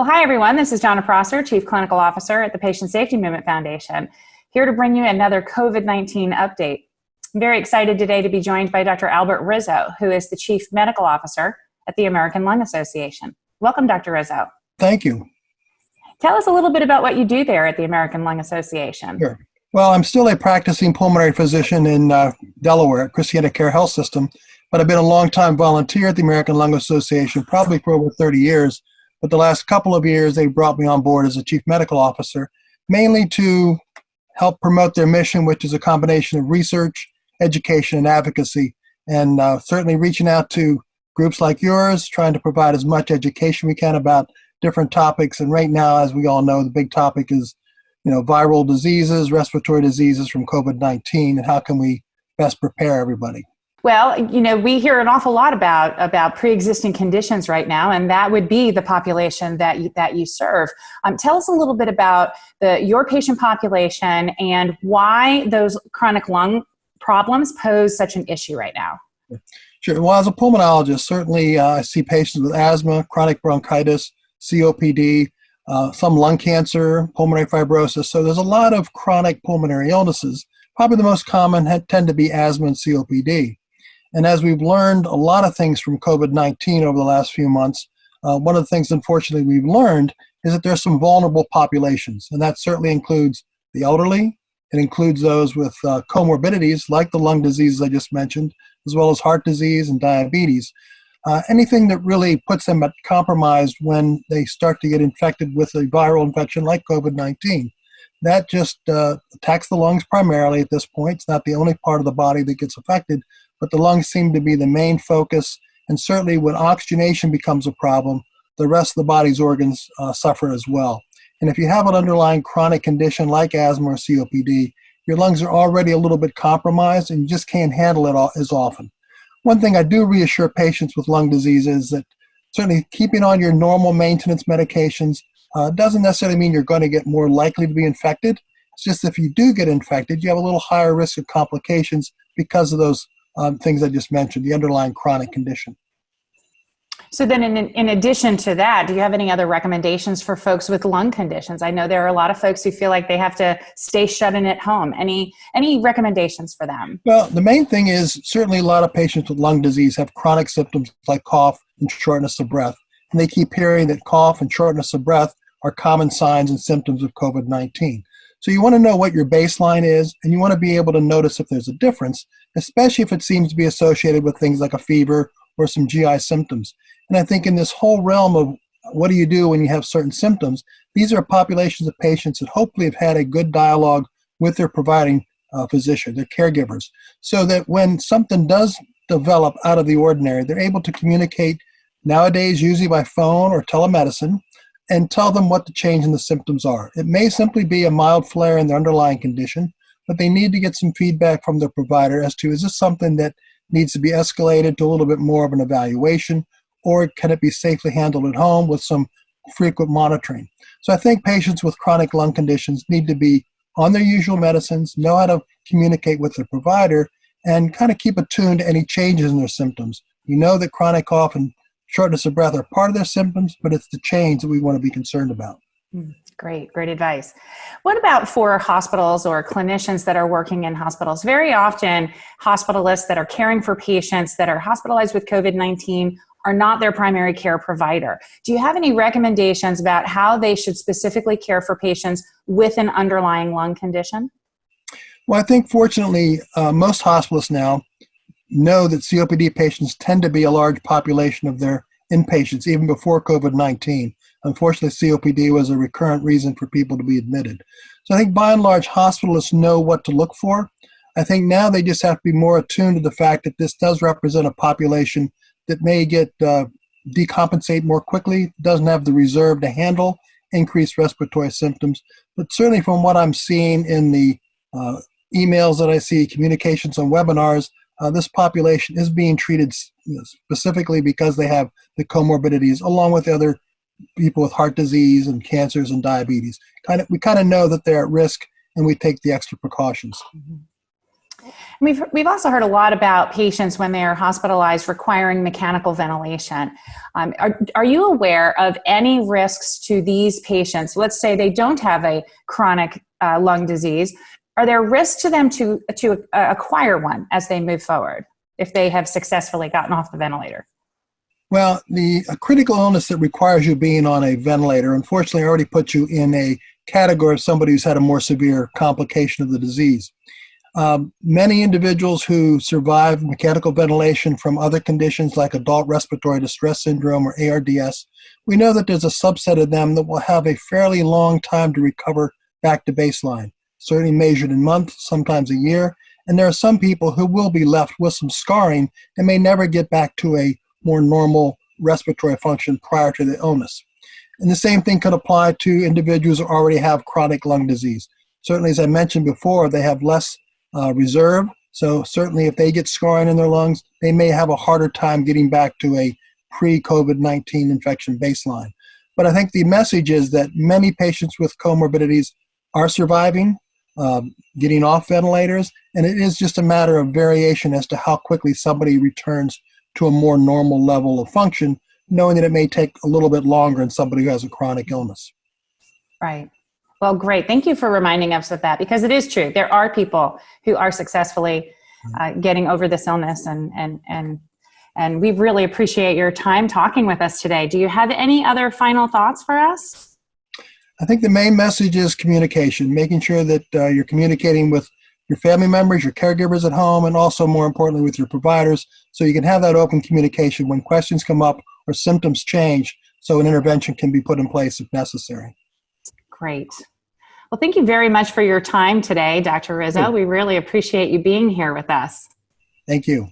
Well, hi everyone. This is Donna Prosser, Chief Clinical Officer at the Patient Safety Movement Foundation, here to bring you another COVID-19 update. I'm very excited today to be joined by Dr. Albert Rizzo, who is the Chief Medical Officer at the American Lung Association. Welcome, Dr. Rizzo. Thank you. Tell us a little bit about what you do there at the American Lung Association. Sure. Well, I'm still a practicing pulmonary physician in uh, Delaware at Christiana Care Health System, but I've been a long-time volunteer at the American Lung Association, probably for over 30 years. But the last couple of years, they brought me on board as a chief medical officer, mainly to help promote their mission, which is a combination of research, education, and advocacy, and uh, certainly reaching out to groups like yours, trying to provide as much education we can about different topics. And right now, as we all know, the big topic is, you know, viral diseases, respiratory diseases from COVID-19, and how can we best prepare everybody. Well, you know, we hear an awful lot about about pre-existing conditions right now, and that would be the population that you, that you serve. Um, tell us a little bit about the your patient population and why those chronic lung problems pose such an issue right now. Sure. Well, as a pulmonologist, certainly uh, I see patients with asthma, chronic bronchitis, COPD, uh, some lung cancer, pulmonary fibrosis. So there's a lot of chronic pulmonary illnesses. Probably the most common tend to be asthma and COPD. And as we've learned a lot of things from COVID-19 over the last few months, uh, one of the things, unfortunately, we've learned is that there's some vulnerable populations, and that certainly includes the elderly. It includes those with uh, comorbidities like the lung diseases I just mentioned, as well as heart disease and diabetes. Uh, anything that really puts them at compromise when they start to get infected with a viral infection like COVID-19. That just uh, attacks the lungs primarily at this point. It's not the only part of the body that gets affected, but the lungs seem to be the main focus. And certainly when oxygenation becomes a problem, the rest of the body's organs uh, suffer as well. And if you have an underlying chronic condition like asthma or COPD, your lungs are already a little bit compromised and you just can't handle it all, as often. One thing I do reassure patients with lung disease is that certainly keeping on your normal maintenance medications uh, doesn't necessarily mean you're going to get more likely to be infected. It's just if you do get infected, you have a little higher risk of complications because of those um, things I just mentioned, the underlying chronic condition. So then in, in addition to that, do you have any other recommendations for folks with lung conditions? I know there are a lot of folks who feel like they have to stay shut in at home. Any, any recommendations for them? Well, the main thing is certainly a lot of patients with lung disease have chronic symptoms like cough and shortness of breath. And they keep hearing that cough and shortness of breath are common signs and symptoms of COVID-19. So you want to know what your baseline is, and you want to be able to notice if there's a difference, especially if it seems to be associated with things like a fever or some GI symptoms. And I think in this whole realm of what do you do when you have certain symptoms, these are populations of patients that hopefully have had a good dialogue with their providing uh, physician, their caregivers, so that when something does develop out of the ordinary, they're able to communicate nowadays usually by phone or telemedicine and tell them what the change in the symptoms are. It may simply be a mild flare in the underlying condition, but they need to get some feedback from their provider as to is this something that needs to be escalated to a little bit more of an evaluation or can it be safely handled at home with some frequent monitoring? So I think patients with chronic lung conditions need to be on their usual medicines, know how to communicate with their provider, and kind of keep attuned to any changes in their symptoms. You know that chronic cough and shortness of breath are part of their symptoms, but it's the change that we want to be concerned about. Hmm, great, great advice. What about for hospitals or clinicians that are working in hospitals? Very often, hospitalists that are caring for patients that are hospitalized with COVID 19 are not their primary care provider. Do you have any recommendations about how they should specifically care for patients with an underlying lung condition? Well, I think fortunately, uh, most hospitalists now know that COPD patients tend to be a large population of their inpatients, even before COVID-19. Unfortunately, COPD was a recurrent reason for people to be admitted. So I think by and large, hospitalists know what to look for. I think now they just have to be more attuned to the fact that this does represent a population that may get uh, decompensate more quickly, doesn't have the reserve to handle increased respiratory symptoms. But certainly from what I'm seeing in the uh, emails that I see, communications on webinars, uh, this population is being treated specifically because they have the comorbidities along with other people with heart disease and cancers and diabetes. Kind of, we kind of know that they're at risk and we take the extra precautions. Mm -hmm. We've, we've also heard a lot about patients when they are hospitalized requiring mechanical ventilation. Um, are, are you aware of any risks to these patients? Let's say they don't have a chronic uh, lung disease. Are there risks to them to, to uh, acquire one as they move forward if they have successfully gotten off the ventilator? Well, the critical illness that requires you being on a ventilator, unfortunately, already puts you in a category of somebody who's had a more severe complication of the disease. Um, many individuals who survive mechanical ventilation from other conditions like adult respiratory distress syndrome or ARDS, we know that there's a subset of them that will have a fairly long time to recover back to baseline, certainly measured in months, sometimes a year. And there are some people who will be left with some scarring and may never get back to a more normal respiratory function prior to the illness. And the same thing could apply to individuals who already have chronic lung disease. Certainly, as I mentioned before, they have less uh, reserve. So certainly if they get scarring in their lungs, they may have a harder time getting back to a pre-COVID-19 infection baseline. But I think the message is that many patients with comorbidities are surviving, um, getting off ventilators, and it is just a matter of variation as to how quickly somebody returns to a more normal level of function, knowing that it may take a little bit longer in somebody who has a chronic illness. Right. Well, great. Thank you for reminding us of that because it is true. There are people who are successfully uh, getting over this illness and, and, and, and we really appreciate your time talking with us today. Do you have any other final thoughts for us? I think the main message is communication, making sure that uh, you're communicating with your family members, your caregivers at home, and also more importantly with your providers so you can have that open communication when questions come up or symptoms change so an intervention can be put in place if necessary. Great. Well, thank you very much for your time today, Dr. Rizzo. We really appreciate you being here with us. Thank you.